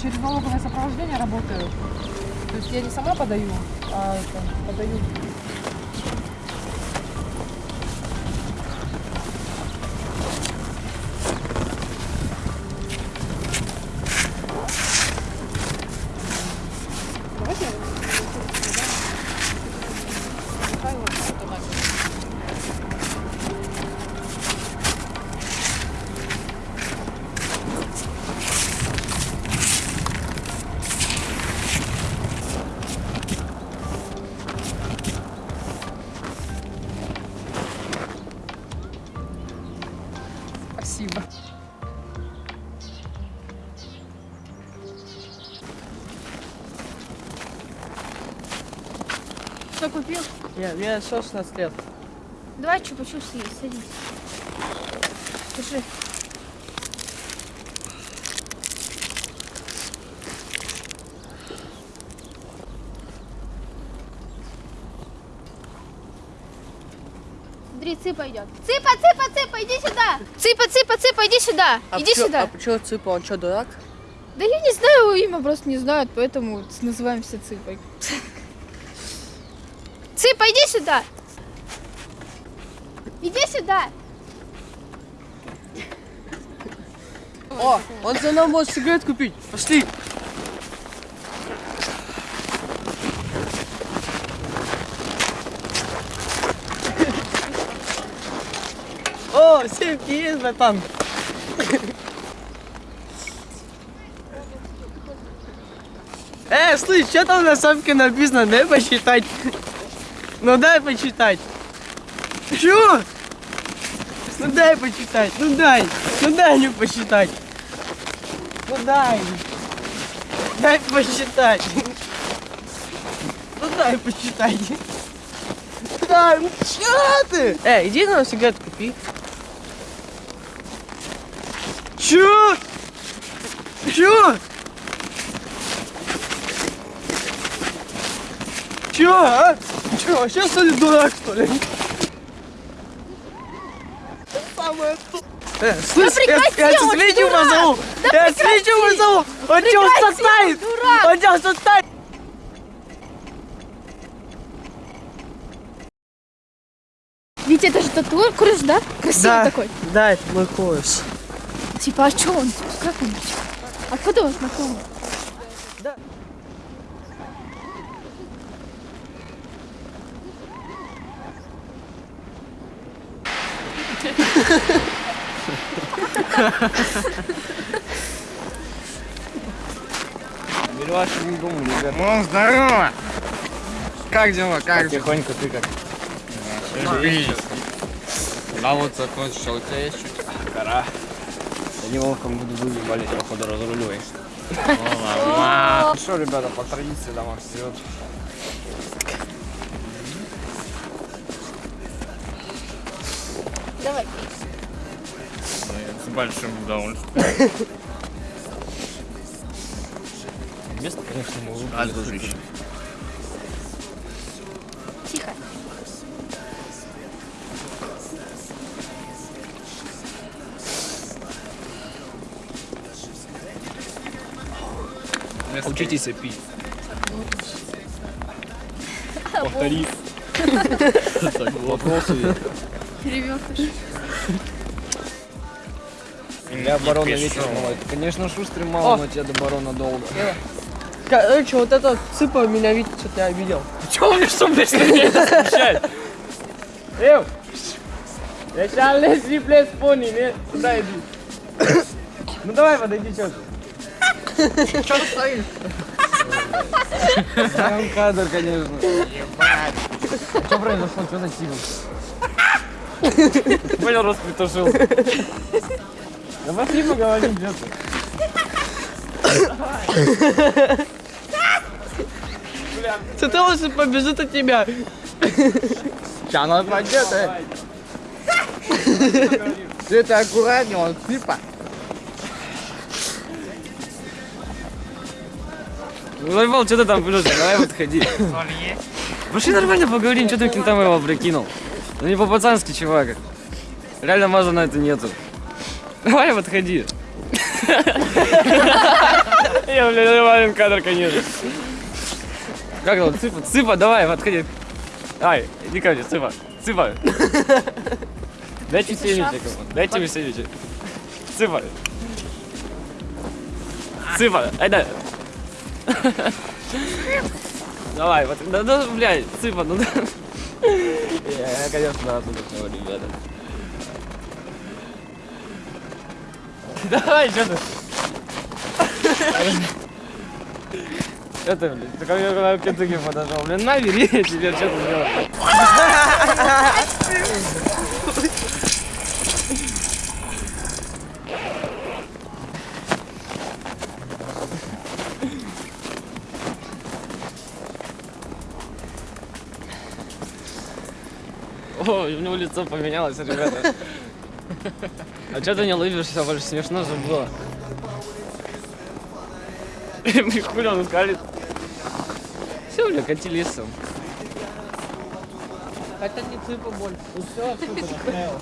через налоговое сопровождение работаю. То есть я не сама подаю, а это, подаю. Купил? Нет, мне 16 лет. Давай чупа-чуп съесть, садись. Держи. Смотри, цыпа идет. Цыпа, цыпа, цыпа, иди сюда. Цыпа, цыпа, цыпа, иди сюда. А иди почему- сюда. А почему Цыпа, он что, дурак? Да я не знаю его имя, просто не знают, поэтому называемся цыпой. Цыпа, иди сюда. Иди сюда. О, он за нам может сигарет купить. Пошли. О, симки есть, братан. Э, слышь, что там на самке написано? Дай посчитать. Ну дай почитать. Чё? Ну дай почитать, ну дай, ну дай мне посчитать. Ну дай. Дай посчитать. Ну дай посчитать. отстань! Ну чё ты? Эй, иди на сигарету купи. Чё? Чё? Чё, а? Чё, вообще что ли дурак, что ли? Самое. Э, слышь, я, прекрати, я он Свитю дурак! позову! Да я Свитю позову! Он чё, Прекрати, составит? Он чё, составит? Витя, это же татуаж, кураж, да? Красивый такой. да, это мой пояс. Типа, а что он? Как он? Откуда он знакомый? Милаша не думаю, ребят. Ну, здорово! Как дела? Как дела? Тихонько ты как. А вот закончил, у тебя есть что-то? Гора. Я не волком буду выебали, походу разруливаешь. Ну что, ребята, по традиции домой вперед. Давай. С большим удовольствием. Место, конечно, А, дружище. Тихо. Учитесь пить. Повтори. Вопросы. Перевертыш. Я барона вечер малой. Конечно, шустрый мало, но тебе до барона долго. Короче, вот это цыпа меня видит, что-то я обидел. Чего мне что, блядь, на меня смущает? Эв! Я сейчас Лесли Плес пони, не? Сюда иди. Ну давай, подойди, что ты? Что ты стоишь? Прям кадр, конечно. Что произошло? Что за сильно? Понял, раз притушил. Да пошли поговорим, где ты? Лучше побежит от тебя. Сейчас она пойдет, э. Ты это аккуратнее, он типа. Ну, Заебал, что ты там плюшь? Давай вот ходи. Пошли нормально поговорим, что ты кентам его прикинул? Ну не по-пацански, чувак. Реально маза на это нету. Давай вот ходи. Я, блядь, нормальный кадр, конечно. Как там, цыпа? Цыпа, давай, подходи. Ай, иди ко мне, цыпа. Цыпа. Дайте семечек. Дайте мне семечек. Цыпа. Цыпа, ай да. Давай, вот, да, да, блядь, цыпа, ну да. Я, конечно, оттуда ребята. Давай, что ты? Ты, блядь? Ты мне когда в Кентукки подошел, блин, на, бери, теперь что ты делаешь? О, у него лицо поменялось, ребята. А что ты не улыбишься, больше смешно же было. Блин, хули он скалит. Все, бля, кати лесом. Это не цыпа больше. Ну все, цыпа настраивал.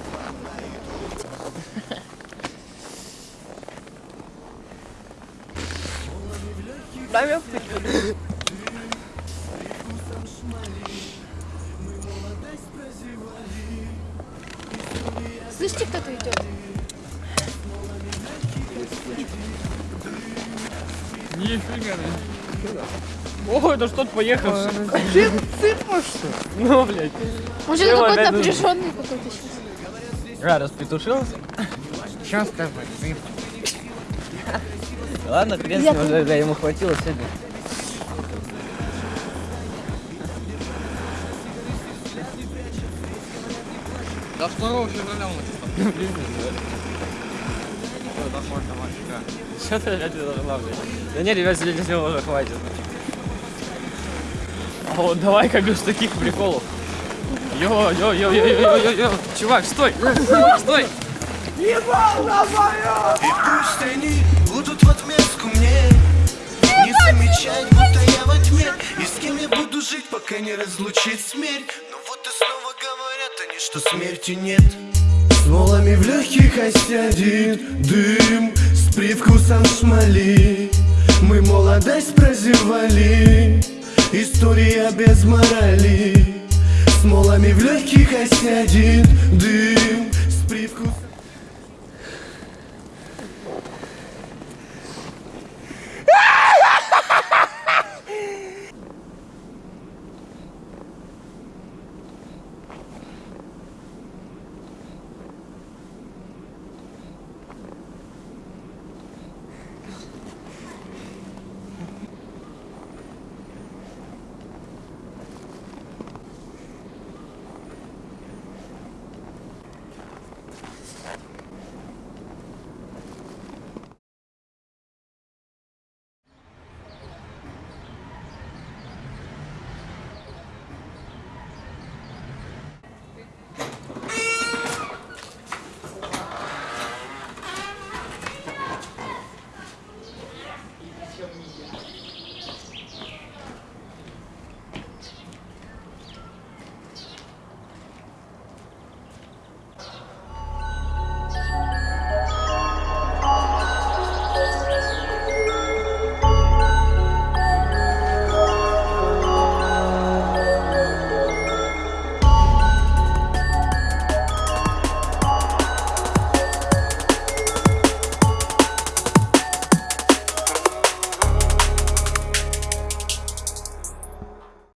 Слышите, кто-то идет? Нифига. О, это что-то поехавший. Цыпа что? Ну, блядь. Он Чего какой-то напряженный какой-то сейчас. А, распетушился? Что с тобой? Ладно, хрен с ним, ему хватило сегодня. До 2 февраля у нас. Что ты опять должна, блядь? Да не, ребят, сегодня уже хватит. А вот давай-ка без таких приколов. Йо, йо, йо, йо, йо, йо, йо. Чувак, стой! Стой! И пусть они будут в отместку мне Не замечать, будто я во тьме И с кем я буду жить, пока не разлучит смерть говорят они, что смерти нет. С волами в легких осядет дым С привкусом шмали Мы молодость прозевали История без морали. С молами в легких осядет дым